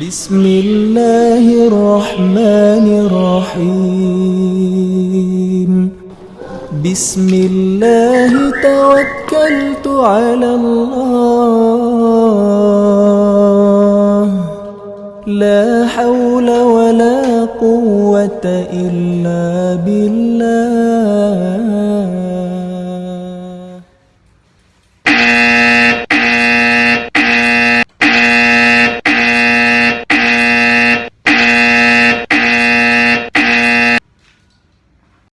بسم الله الرحمن الرحيم بسم الله توكلت على الله لا حول ولا قوة إلا بالله